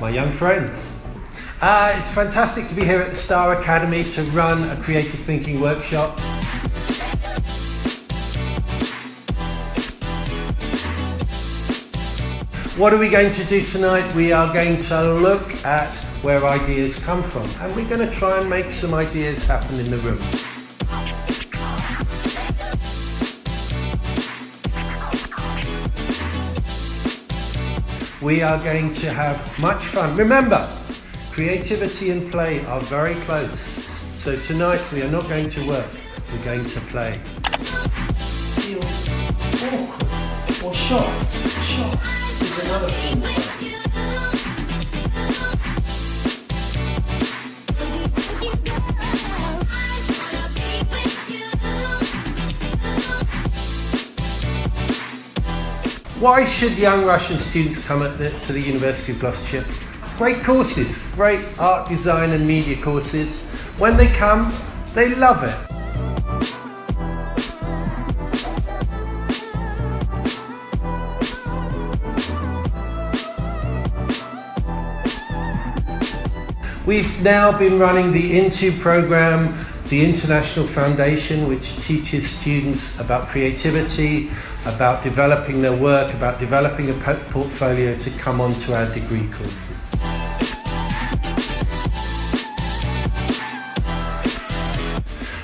my young friends. Uh, it's fantastic to be here at the Star Academy to run a creative thinking workshop. What are we going to do tonight? We are going to look at where ideas come from and we're going to try and make some ideas happen in the room. We are going to have much fun. Remember, creativity and play are very close. So tonight we are not going to work, we're going to play. Feel awkward or shocked. Shocked is another form of Why should young Russian students come the, to the University of Gloucestershire? Great courses, great art, design and media courses. When they come, they love it. We've now been running the INTO program, the International Foundation, which teaches students about creativity, about developing their work, about developing a portfolio to come onto our degree courses.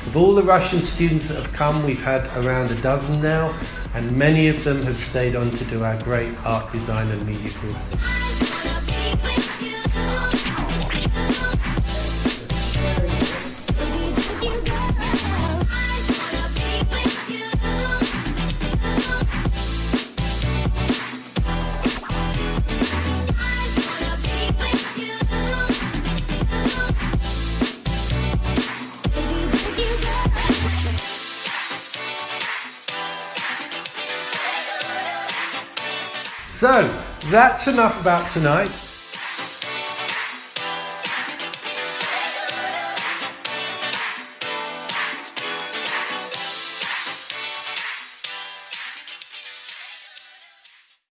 Of all the Russian students that have come, we've had around a dozen now, and many of them have stayed on to do our great art, design and media courses. So, that's enough about tonight.